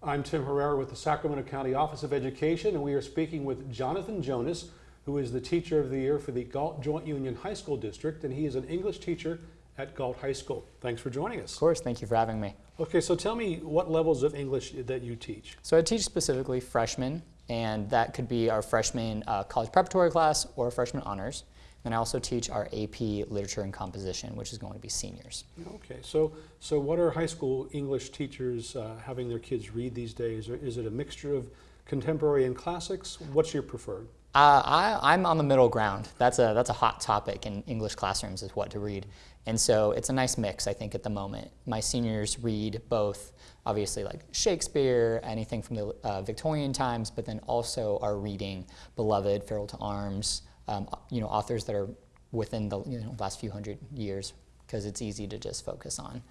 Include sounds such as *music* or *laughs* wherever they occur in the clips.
I'm Tim Herrera with the Sacramento County Office of Education, and we are speaking with Jonathan Jonas, who is the Teacher of the Year for the Galt Joint Union High School District, and he is an English teacher at Galt High School. Thanks for joining us. Of course, thank you for having me. Okay, so tell me what levels of English that you teach. So I teach specifically freshmen, and that could be our freshman uh, college preparatory class or freshman honors. And I also teach our AP Literature and Composition, which is going to be seniors. Okay, so so what are high school English teachers uh, having their kids read these days? Or is it a mixture of contemporary and classics? What's your preferred? Uh, I, I'm on the middle ground. That's a, that's a hot topic in English classrooms is what to read. And so it's a nice mix, I think, at the moment. My seniors read both, obviously, like Shakespeare, anything from the uh, Victorian times, but then also are reading beloved Farewell to Arms, um, you know, authors that are within the you know, last few hundred years, because it's easy to just focus on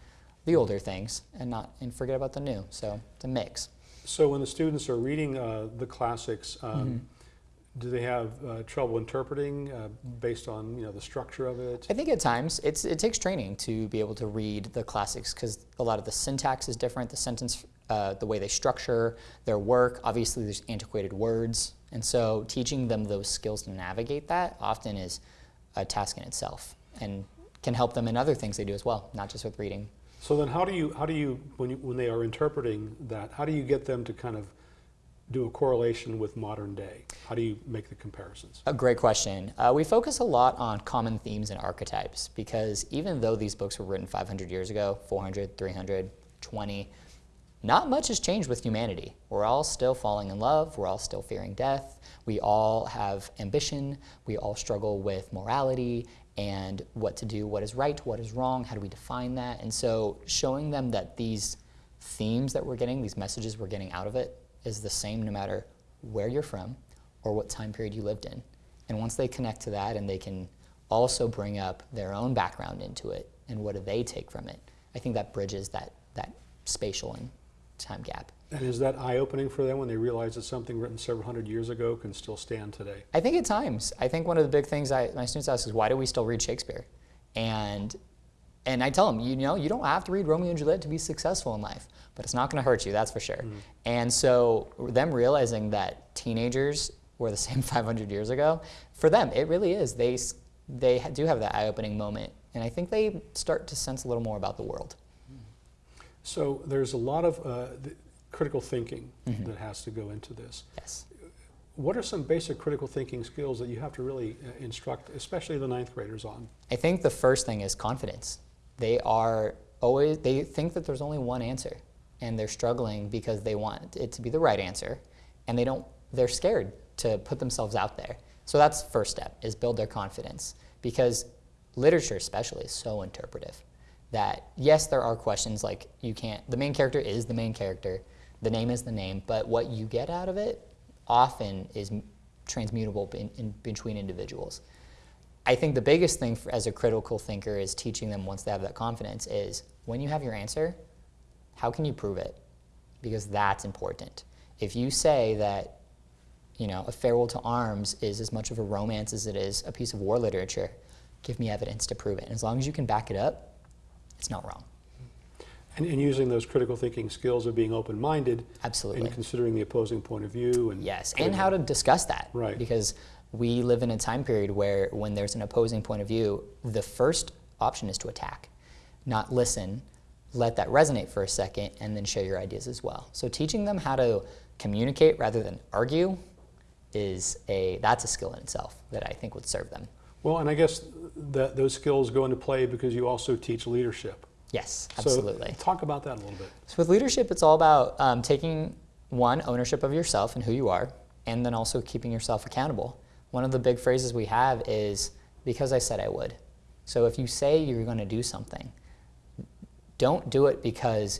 the older things and not and forget about the new. So it's a mix. So when the students are reading uh, the classics, um, Mm-hmm. do they have uh, trouble interpreting uh, based on you know the structure of it? I think at times it's, it takes training to be able to read the classics because a lot of the syntax is different, the sentence, uh, the way they structure their work. Obviously, there's antiquated words, and so teaching them those skills to navigate that often is a task in itself and can help them in other things they do as well, not just with reading. So then, how do you how do you when you when they are interpreting that? How do you get them to kind of do a correlation with modern day? How do you make the comparisons? A great question. Uh, we focus a lot on common themes and archetypes because even though these books were written 500 years ago, 400, 300, 20, not much has changed with humanity. We're all still falling in love. We're all still fearing death. We all have ambition. We all struggle with morality and what to do, what is right, what is wrong, how do we define that? And so showing them that these themes that we're getting, these messages we're getting out of it, is the same no matter where you're from or what time period you lived in. And once they connect to that and they can also bring up their own background into it and what do they take from it, I think that bridges that, that spatial and time gap. And is that eye opening for them when they realize that something written several hundred years ago can still stand today? I think at times, I think one of the big things I, my students ask is why do we still read Shakespeare? And and I tell them, you know, you don't have to read Romeo and Juliet to be successful in life, but it's not going to hurt you, that's for sure. Mm-hmm. And so them realizing that teenagers were the *laughs* same 500 years ago, for them, it really is. They, they do have that eye-opening moment, and I think they start to sense a little more about the world. So there's a lot of uh, th- critical thinking Mm-hmm. that has to go into this. Yes. What are some basic critical thinking skills that you have to really uh, instruct, especially the ninth graders, on? I think the first thing is confidence. They are always, they think that there's only one answer and they're struggling because they want it to be the right answer and they don't, they're scared to put themselves out there. So that's first step is build their confidence because literature especially is so interpretive that yes, there are questions like you can't, the main character is the main character, the name is the name, but what you get out of it often is transmutable in, in between individuals. I think the biggest thing for, as a critical thinker is teaching them once they have that confidence is when you have your answer, how can you prove it? Because that's important. If you say that, you know, a farewell to arms is as much of a romance as it is a piece of war literature, give me evidence to prove it. And as long as you can back it up, it's not wrong. And, and using those critical thinking skills of being open minded Absolutely. and considering the opposing point of view. And Yes, and how to discuss that. Right. Because we live in a time period where when there's an opposing point of view, the first option is to attack, not listen, let that resonate for a second, and then share your ideas as well. So teaching them how to communicate rather than argue is a that's a skill in itself that I think would serve them. Well, and I guess that those skills go into play because you also teach leadership. Yes, So absolutely. talk about that a little bit. So with leadership, it's all about um, taking one ownership of yourself and who you are, and then also keeping yourself accountable. One of the big phrases we have is "because I said I would." So if you say you're going to do something, don't do it because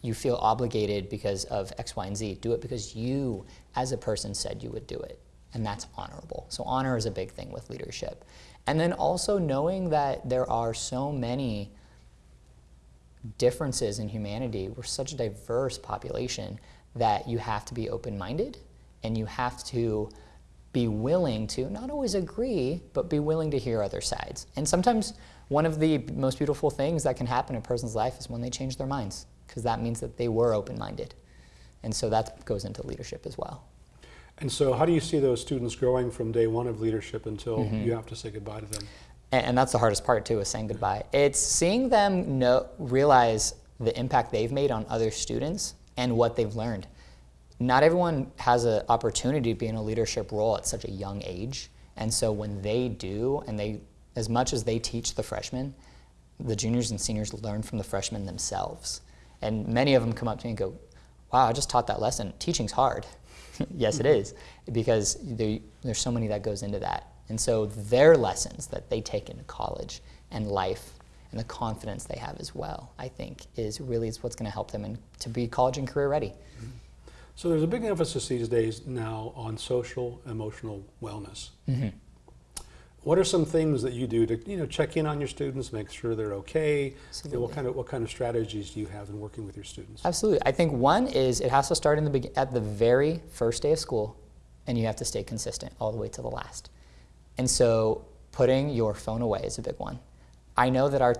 you feel obligated because of X, Y, and Z. Do it because you, as a person, said you would do it, and that's honorable. So honor is a big thing with leadership, and then also knowing that there are so many differences in humanity. We're such a diverse population that you have to be open minded and you have to be willing to not always agree, but be willing to hear other sides. And sometimes one of the most beautiful things that can happen in a person's life is when they change their minds, because that means that they were open minded. And so that goes into leadership as well. And so how do you see those students growing from day one of leadership until Mm-hmm. you have to say goodbye to them? And, and that's the hardest part too, is saying goodbye. It's seeing them know, realize the impact they've made on other students and what they've learned. Not everyone has an opportunity to be in a leadership role at such a young age. And so when they do, and they, as much as they teach the freshmen, the juniors and seniors learn from the freshmen themselves. And many of them come up to me and go, wow, I just taught that lesson. Teaching's hard. *laughs* yes, it is, because there, there's so many that goes into that. And so their lessons that they take into college and life and the confidence they have as well, I think, is really is what's going to help them in, to be college and career ready. So there's a big emphasis these days now on social emotional wellness. Mm-hmm. What are some things that you do to you know check in on your students, make sure they're okay? Absolutely. what kind of what kind of strategies do you have in working with your students? Absolutely. I think one is it has to start in the at the very first day of school, and you have to stay consistent all the way to the last. And so putting your phone away is a big one. I know that our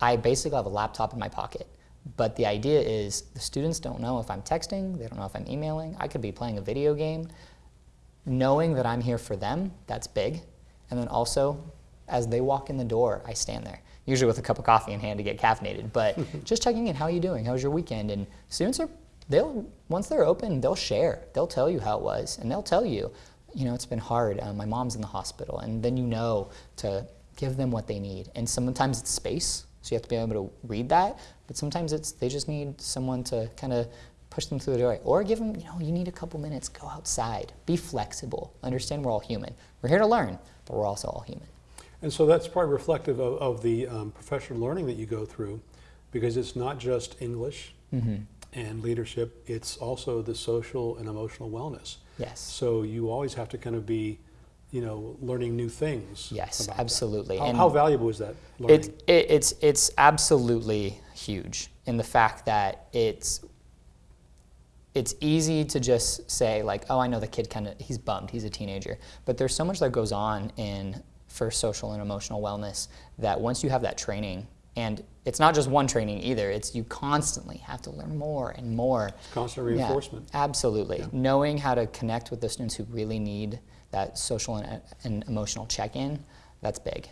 I basically have a laptop in my pocket, but the idea is the students don't know if I'm texting, they don't know if I'm emailing. I could be playing a video game. Knowing that I'm here for them, that's big. And then also, as they walk in the door, I stand there, usually with a cup of coffee in hand to get caffeinated, but *laughs* just checking in, how are you doing? How was your weekend? And students are, they'll, once they're open, they'll share. They'll tell you how it was, and they'll tell you, you know, it's been hard. Uh, my mom's in the hospital. And then you know to give them what they need. And sometimes it's space, so you have to be able to read that, but sometimes it's, they just need someone to kind of push them through the door. Or give them, you know, you need a couple minutes, go outside, be flexible, understand we're all human. We're here to learn, but we're also all human. And so that's probably reflective of, of the um, professional learning that you go through, because it's not just English Mm-hmm. and leadership; it's also the social and emotional wellness. Yes. So you always have to kind of be, you know, learning new things. Yes, absolutely. How, And how valuable is that learning? It, it, it's, it's absolutely huge in the fact that it's, it's easy to just say like, oh, I know the kid kind of, he's bummed, he's a teenager. But there's so much that goes on in, for social and emotional wellness that once you have that training, and it's not just one training either, it's you constantly have to learn more and more. It's constant Yeah, reinforcement. absolutely. Knowing how to connect with the students who really need that social and, and emotional check-in, that's big.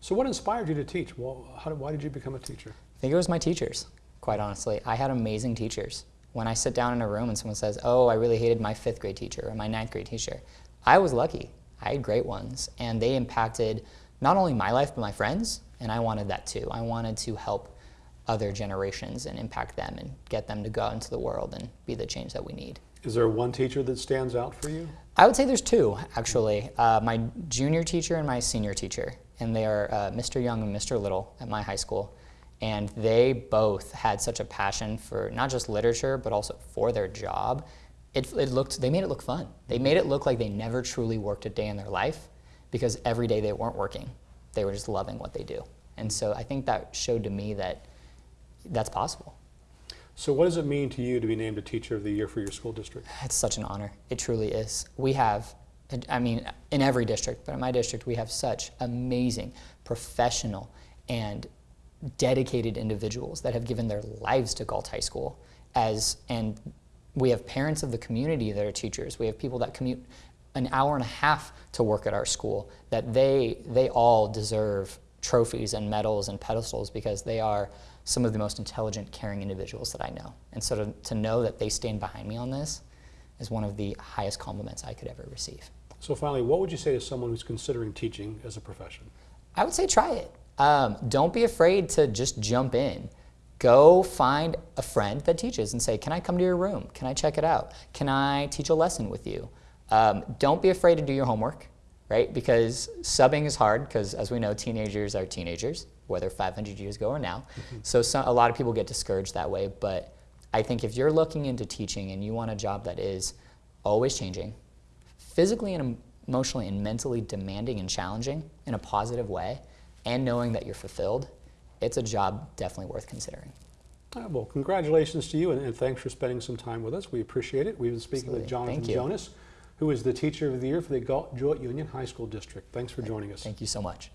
So what inspired you to teach? Well, how, why did you become a teacher? I think it was my teachers, quite honestly. I had amazing teachers. When I sit down in a room and someone says, Oh, I really hated my fifth grade teacher or my ninth grade teacher, I was lucky. I had great ones, and they impacted not only my life, but my friends, and I wanted that too. I wanted to help other generations and impact them and get them to go out into the world and be the change that we need. Is there one teacher that stands out for you? I would say there's two, actually. Uh, my junior teacher and my senior teacher. And they are uh, Mr. Young and Mr. Little at my high school. And they both had such a passion for not just literature, but also for their job. It, it looked, they made it look fun. They made it look like they never truly worked a day in their life because every day they weren't working. They were just loving what they do. And so I think that showed to me that that's possible. So what does it mean to you to be named a Teacher of the Year for your school district? It's such an honor. It truly is. We have, I mean, in every district, but in my district, we have such amazing, professional, and dedicated individuals that have given their lives to Galt High School. As and we have parents of the community that are teachers. We have people that commute an hour and a half to work at our school. That they they all deserve trophies and medals and pedestals because they are some of the most intelligent, caring individuals that I know. And so to, to know that they stand behind me on this is one of the highest compliments I could ever receive. So finally, what would you say to someone who's considering teaching as a profession? I would say try it. Um, don't be afraid to just jump in. Go find a friend that teaches and say, Can I come to your room? Can I check it out? Can I teach a lesson with you? Um, don't be afraid to do your homework, right? Because subbing is hard because, as we know, teenagers are teenagers, whether 500 years ago or now. So some, a lot of people get discouraged that way. But I think if you're looking into teaching and you want a job that is always changing, physically and emotionally and mentally demanding and challenging in a positive way, and knowing that you're fulfilled, it's a job definitely worth considering. Uh, well, congratulations to you, and, and thanks for spending some time with us. We appreciate it. We've been speaking with Jonathan Jonas, who is the Teacher of the Year for the Galt Joint Union High School District. Thanks for joining us. Thank you so much.